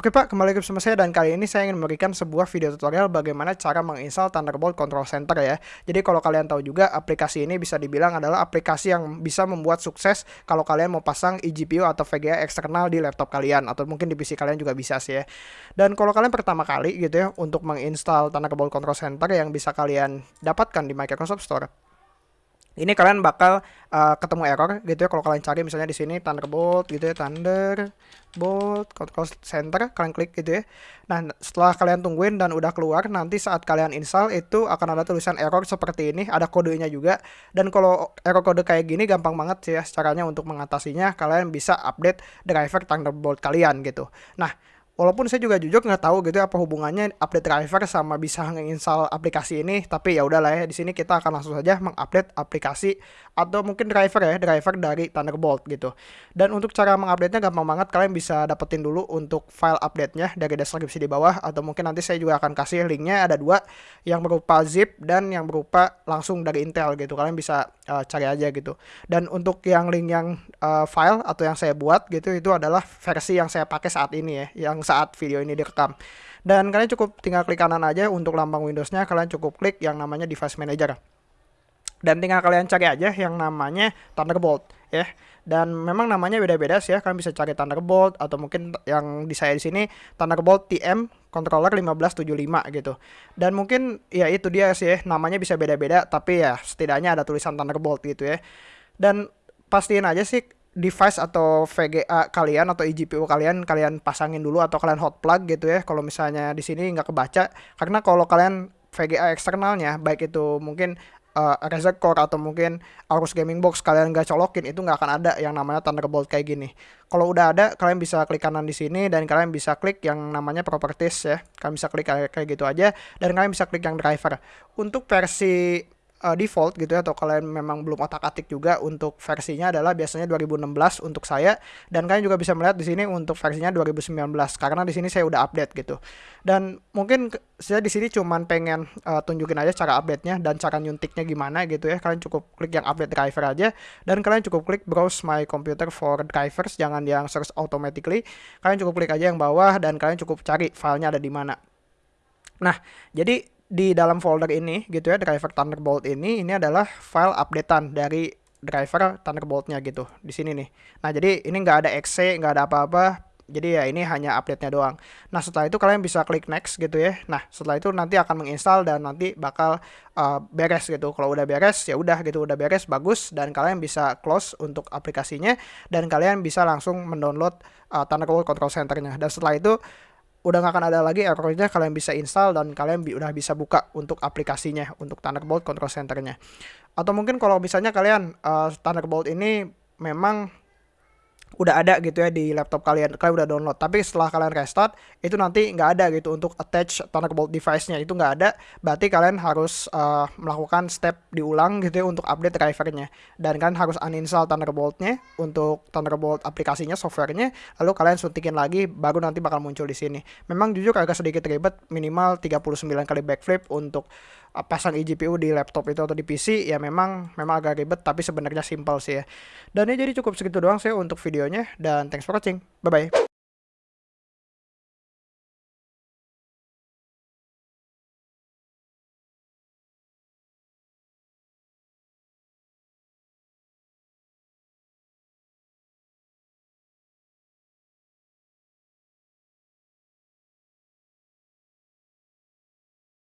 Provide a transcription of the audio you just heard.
Oke Pak, kembali lagi bersama saya dan kali ini saya ingin memberikan sebuah video tutorial bagaimana cara menginstal Thunderbolt Control Center ya. Jadi kalau kalian tahu juga aplikasi ini bisa dibilang adalah aplikasi yang bisa membuat sukses kalau kalian mau pasang eGPU atau VGA eksternal di laptop kalian atau mungkin di PC kalian juga bisa sih ya. Dan kalau kalian pertama kali gitu ya untuk menginstal Thunderbolt Control Center yang bisa kalian dapatkan di Microsoft Store ini kalian bakal uh, ketemu error gitu ya kalau kalian cari misalnya di sini Thunderbolt gitu ya Thunderbolt control center kalian klik gitu ya. Nah setelah kalian tungguin dan udah keluar nanti saat kalian install itu akan ada tulisan error seperti ini ada kodenya juga. Dan kalau error kode kayak gini gampang banget sih ya caranya untuk mengatasinya kalian bisa update driver Thunderbolt kalian gitu. Nah walaupun saya juga jujur nggak tahu gitu ya apa hubungannya update driver sama bisa menginstal aplikasi ini tapi ya udahlah ya di sini kita akan langsung saja mengupdate aplikasi atau mungkin driver ya driver dari Thunderbolt gitu. Dan untuk cara mengupdate nya gampang banget kalian bisa dapetin dulu untuk file update-nya dari deskripsi di bawah atau mungkin nanti saya juga akan kasih linknya ada dua yang berupa zip dan yang berupa langsung dari Intel gitu. Kalian bisa uh, cari aja gitu dan untuk yang link yang uh, file atau yang saya buat gitu itu adalah versi yang saya pakai saat ini ya yang saat video ini direkam. Dan kalian cukup tinggal klik kanan aja untuk lambang Windowsnya, kalian cukup klik yang namanya Device Manager. Dan tinggal kalian cari aja yang namanya Thunderbolt ya. Dan memang namanya beda-beda sih ya. Kalian bisa cari Thunderbolt atau mungkin yang di saya di sini Thunderbolt TM controller 1575 gitu. Dan mungkin ya itu dia sih ya, namanya bisa beda-beda tapi ya setidaknya ada tulisan Thunderbolt gitu ya. Dan pastiin aja sih device atau VGA kalian atau eGPU kalian kalian pasangin dulu atau kalian hot plug gitu ya kalau misalnya di sini nggak kebaca karena kalau kalian VGA eksternalnya baik itu mungkin uh, Razer Core atau mungkin Aorus Gaming Box kalian nggak colokin itu nggak akan ada yang namanya Thunderbolt kayak gini. Kalau udah ada kalian bisa klik kanan di sini dan kalian bisa klik yang namanya properties ya. Kalian bisa klik kayak gitu aja dan kalian bisa klik yang driver. Untuk versi uh, default gitu ya atau kalian memang belum otak-atik juga untuk versinya adalah biasanya 2016 untuk saya dan kalian juga bisa melihat di sini untuk versinya 2019 karena di sini saya udah update gitu. Dan mungkin saya di sini cuman pengen uh, tunjukin aja cara update-nya dan cara nyuntiknya gimana gitu ya. Kalian cukup klik yang update driver aja dan kalian cukup klik browse my computer for drivers jangan yang search automatically. Kalian cukup klik aja yang bawah dan kalian cukup cari filenya ada di mana. Nah, jadi di dalam folder ini gitu ya driver Thunderbolt ini ini adalah file updatean dari driver Thunderboltnya gitu di sini nih. Nah jadi ini nggak ada exe nggak ada apa-apa. Jadi ya ini hanya update-nya doang. Nah setelah itu kalian bisa klik next gitu ya. Nah setelah itu nanti akan menginstal dan nanti bakal uh, beres gitu. Kalau udah beres ya udah gitu udah beres bagus dan kalian bisa close untuk aplikasinya dan kalian bisa langsung mendownload uh, Thunderbolt Control Center-nya. Dan setelah itu udah nggak akan ada lagi errornya kalian bisa install dan kalian bi udah bisa buka untuk aplikasinya untuk Thunderbolt Control Center-nya. Atau mungkin kalau misalnya kalian uh, Thunderbolt ini memang udah ada gitu ya di laptop kalian kalian udah download. Tapi setelah kalian restart itu nanti nggak ada gitu untuk attach Thunderbolt device-nya. Itu nggak ada berarti kalian harus uh, melakukan step diulang gitu ya untuk update drivernya. Dan kalian harus uninstall Thunderbolt-nya untuk Thunderbolt aplikasinya softwarenya lalu kalian suntikin lagi baru nanti bakal muncul di sini. Memang jujur agak sedikit ribet minimal 39 kali backflip untuk pasang eGPU di laptop itu atau di PC ya memang memang agak ribet tapi sebenarnya simpel sih ya. Dan ini jadi cukup segitu doang sih untuk videonya dan thanks for watching. Bye bye.